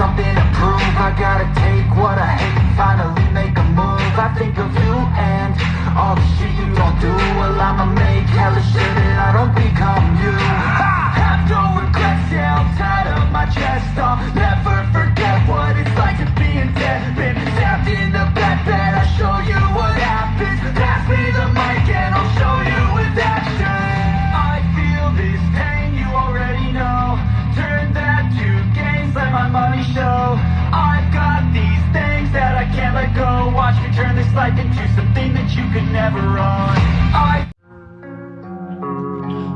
something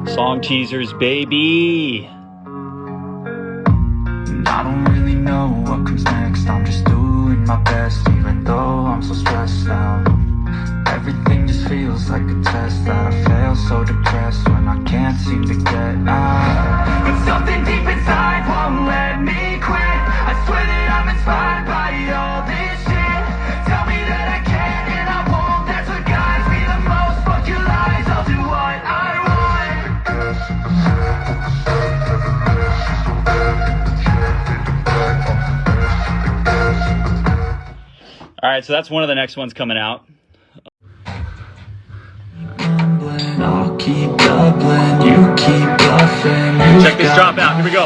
Song teasers, baby. I don't really know what comes next. I'm just doing my best even though I'm so stressed out. Everything just feels like a test that I fail so depressed when I can't seem to get out. But something deep inside won't let me quit. I swear that I'm inspired All right, so that's one of the next ones coming out. Check this drop out. Here we go.